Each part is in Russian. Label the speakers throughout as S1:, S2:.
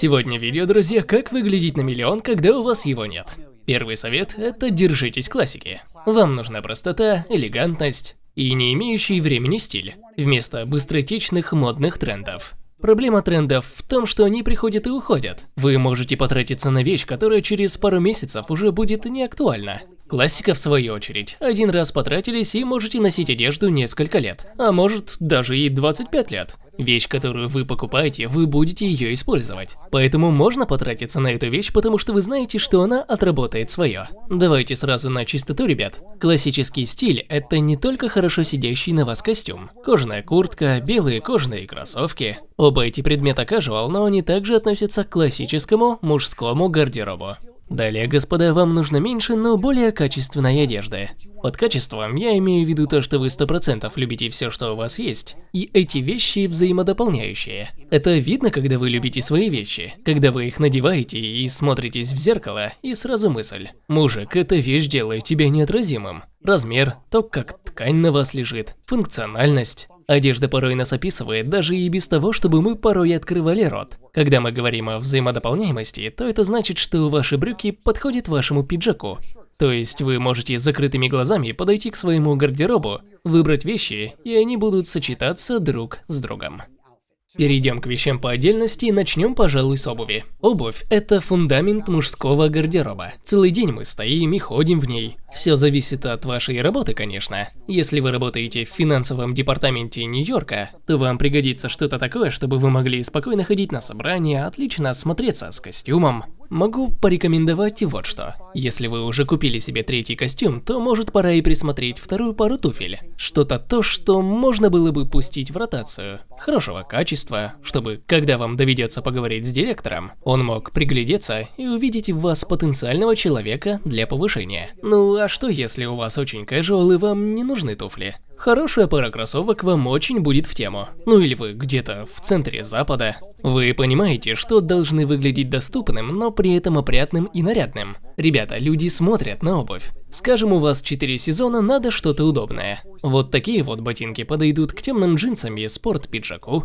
S1: Сегодня видео, друзья, как выглядеть на миллион, когда у вас его нет. Первый совет – это держитесь классики. Вам нужна простота, элегантность и не имеющий времени стиль, вместо быстротечных модных трендов. Проблема трендов в том, что они приходят и уходят. Вы можете потратиться на вещь, которая через пару месяцев уже будет не актуальна. Классика, в свою очередь, один раз потратились и можете носить одежду несколько лет, а может даже и 25 лет. Вещь, которую вы покупаете, вы будете ее использовать. Поэтому можно потратиться на эту вещь, потому что вы знаете, что она отработает свое. Давайте сразу на чистоту, ребят. Классический стиль – это не только хорошо сидящий на вас костюм. Кожаная куртка, белые кожаные кроссовки. Оба эти предмета casual, но они также относятся к классическому мужскому гардеробу. Далее, господа, вам нужно меньше, но более качественной одежды. Под качеством я имею в виду то, что вы 100% любите все, что у вас есть, и эти вещи взаимодополняющие. Это видно, когда вы любите свои вещи, когда вы их надеваете и смотритесь в зеркало, и сразу мысль. Мужик, эта вещь делает тебя неотразимым. Размер, то, как ткань на вас лежит, функциональность. Одежда порой нас описывает даже и без того, чтобы мы порой открывали рот. Когда мы говорим о взаимодополняемости, то это значит, что ваши брюки подходят вашему пиджаку. То есть вы можете с закрытыми глазами подойти к своему гардеробу, выбрать вещи, и они будут сочетаться друг с другом. Перейдем к вещам по отдельности и начнем, пожалуй, с обуви. Обувь – это фундамент мужского гардероба. Целый день мы стоим и ходим в ней. Все зависит от вашей работы, конечно. Если вы работаете в финансовом департаменте Нью-Йорка, то вам пригодится что-то такое, чтобы вы могли спокойно ходить на собрания, отлично смотреться с костюмом. Могу порекомендовать вот что. Если вы уже купили себе третий костюм, то может пора и присмотреть вторую пару туфель. Что-то то, что можно было бы пустить в ротацию. Хорошего качества, чтобы, когда вам доведется поговорить с директором, он мог приглядеться и увидеть в вас потенциального человека для повышения. Ну, а что если у вас очень casual и вам не нужны туфли? Хорошая пара кроссовок вам очень будет в тему. Ну или вы где-то в центре запада. Вы понимаете, что должны выглядеть доступным, но при этом опрятным и нарядным. Ребята, люди смотрят на обувь. Скажем, у вас 4 сезона, надо что-то удобное. Вот такие вот ботинки подойдут к темным джинсам и спорт-пиджаку.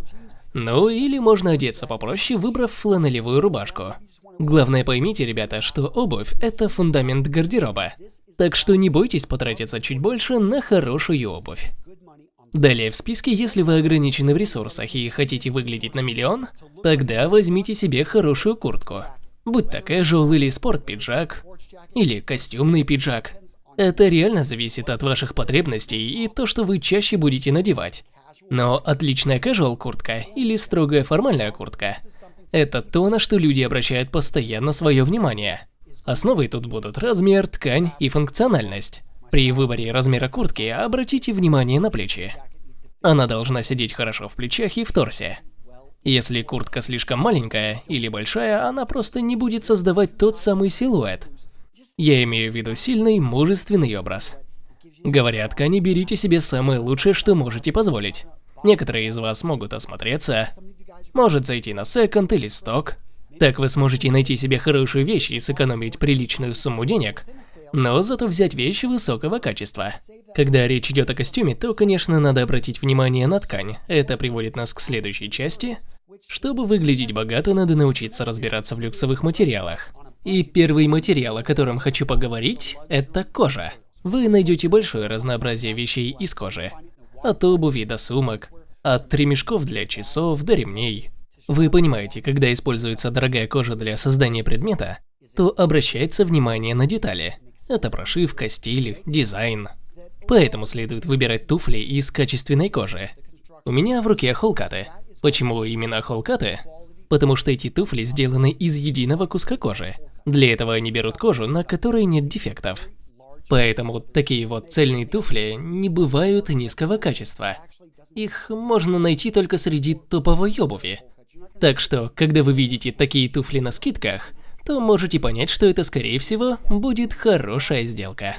S1: Ну или можно одеться попроще, выбрав фланелевую рубашку. Главное поймите, ребята, что обувь – это фундамент гардероба. Так что не бойтесь потратиться чуть больше на хорошую обувь. Далее в списке, если вы ограничены в ресурсах и хотите выглядеть на миллион, тогда возьмите себе хорошую куртку. Будь то casual или спорт-пиджак, или костюмный пиджак. Это реально зависит от ваших потребностей и то, что вы чаще будете надевать. Но отличная casual куртка или строгая формальная куртка – это то, на что люди обращают постоянно свое внимание. Основой тут будут размер, ткань и функциональность. При выборе размера куртки обратите внимание на плечи. Она должна сидеть хорошо в плечах и в торсе. Если куртка слишком маленькая или большая, она просто не будет создавать тот самый силуэт. Я имею в виду сильный, мужественный образ. Говоря о ткани, берите себе самое лучшее, что можете позволить. Некоторые из вас могут осмотреться, может зайти на секонд или сток, так вы сможете найти себе хорошую вещь и сэкономить приличную сумму денег, но зато взять вещи высокого качества. Когда речь идет о костюме, то, конечно, надо обратить внимание на ткань. Это приводит нас к следующей части. Чтобы выглядеть богато, надо научиться разбираться в люксовых материалах. И первый материал, о котором хочу поговорить, это кожа. Вы найдете большое разнообразие вещей из кожи. От обуви до сумок, от ремешков для часов до ремней. Вы понимаете, когда используется дорогая кожа для создания предмета, то обращается внимание на детали. Это прошивка, стиль, дизайн. Поэтому следует выбирать туфли из качественной кожи. У меня в руке холкаты. Почему именно холкаты? Потому что эти туфли сделаны из единого куска кожи. Для этого они берут кожу, на которой нет дефектов. Поэтому такие вот цельные туфли не бывают низкого качества. Их можно найти только среди топовой обуви. Так что, когда вы видите такие туфли на скидках, то можете понять, что это, скорее всего, будет хорошая сделка.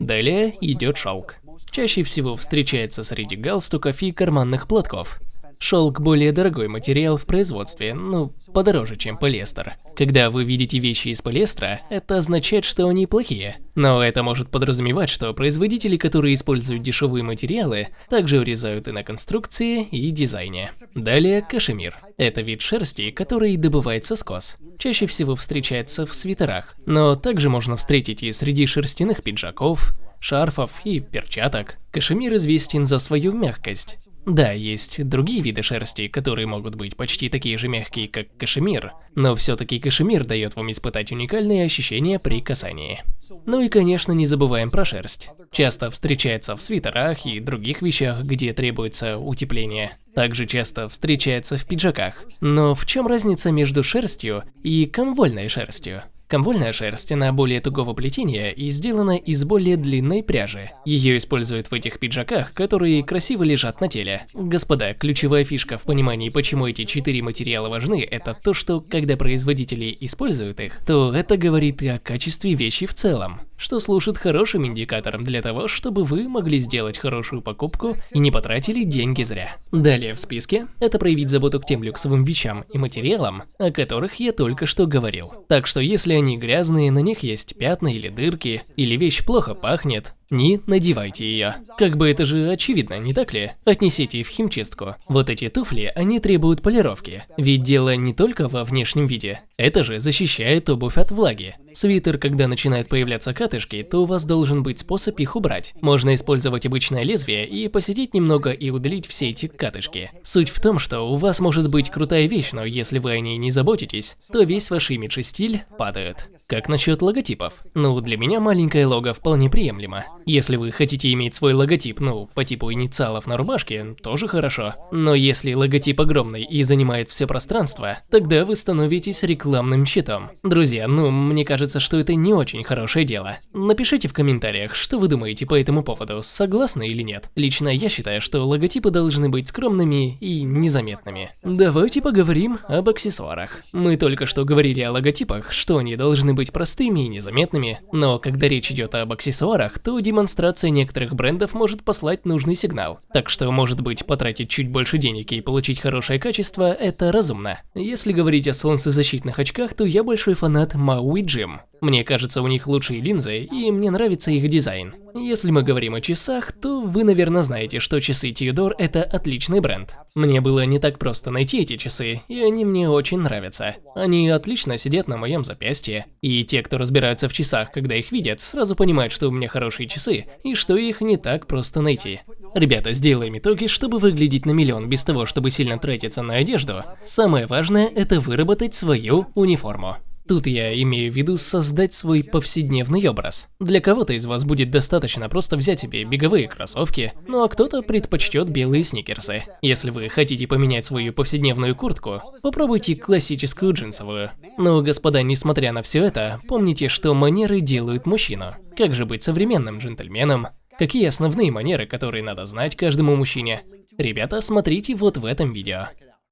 S1: Далее идет шелк. Чаще всего встречается среди галстуков и карманных платков. Шелк более дорогой материал в производстве, ну, подороже, чем полиэстер. Когда вы видите вещи из полиэстера, это означает, что они плохие. Но это может подразумевать, что производители, которые используют дешевые материалы, также урезают и на конструкции, и дизайне. Далее кашемир. Это вид шерсти, который добывается с коз. Чаще всего встречается в свитерах, но также можно встретить и среди шерстяных пиджаков, шарфов и перчаток. Кашемир известен за свою мягкость. Да, есть другие виды шерсти, которые могут быть почти такие же мягкие, как кашемир, но все-таки кашемир дает вам испытать уникальные ощущения при касании. Ну и конечно не забываем про шерсть. Часто встречается в свитерах и других вещах, где требуется утепление. Также часто встречается в пиджаках. Но в чем разница между шерстью и комвольной шерстью? Комвольная шерсть, она более тугого плетения и сделана из более длинной пряжи. Ее используют в этих пиджаках, которые красиво лежат на теле. Господа, ключевая фишка в понимании, почему эти четыре материала важны, это то, что когда производители используют их, то это говорит и о качестве вещи в целом что служит хорошим индикатором для того, чтобы вы могли сделать хорошую покупку и не потратили деньги зря. Далее в списке – это проявить заботу к тем люксовым вещам и материалам, о которых я только что говорил. Так что если они грязные, на них есть пятна или дырки, или вещь плохо пахнет, не надевайте ее. Как бы это же очевидно, не так ли? Отнесите в химчистку. Вот эти туфли, они требуют полировки. Ведь дело не только во внешнем виде. Это же защищает обувь от влаги. Свитер, когда начинают появляться катышки, то у вас должен быть способ их убрать. Можно использовать обычное лезвие и посидеть немного и удалить все эти катышки. Суть в том, что у вас может быть крутая вещь, но если вы о ней не заботитесь, то весь ваш имидж и стиль падают. Как насчет логотипов? Ну, для меня маленькое лого вполне приемлемо. Если вы хотите иметь свой логотип, ну, по типу инициалов на рубашке, тоже хорошо. Но если логотип огромный и занимает все пространство, тогда вы становитесь рекламным щитом. Друзья, ну, мне кажется, что это не очень хорошее дело. Напишите в комментариях, что вы думаете по этому поводу, согласны или нет. Лично я считаю, что логотипы должны быть скромными и незаметными. Давайте поговорим об аксессуарах. Мы только что говорили о логотипах, что они должны быть простыми и незаметными, но когда речь идет об аксессуарах, то демонстрация некоторых брендов может послать нужный сигнал. Так что, может быть, потратить чуть больше денег и получить хорошее качество – это разумно. Если говорить о солнцезащитных очках, то я большой фанат Maui Jim. Мне кажется, у них лучшие линзы, и мне нравится их дизайн. Если мы говорим о часах, то вы, наверное, знаете, что часы Tudor – это отличный бренд. Мне было не так просто найти эти часы, и они мне очень нравятся. Они отлично сидят на моем запястье, и те, кто разбираются в часах, когда их видят, сразу понимают, что у меня хорошие часы, и что их не так просто найти. Ребята, сделаем итоги, чтобы выглядеть на миллион без того, чтобы сильно тратиться на одежду. Самое важное – это выработать свою униформу. Тут я имею в виду создать свой повседневный образ. Для кого-то из вас будет достаточно просто взять себе беговые кроссовки, ну а кто-то предпочтет белые сникерсы. Если вы хотите поменять свою повседневную куртку, попробуйте классическую джинсовую. Но, господа, несмотря на все это, помните, что манеры делают мужчину. Как же быть современным джентльменом? Какие основные манеры, которые надо знать каждому мужчине? Ребята, смотрите вот в этом видео.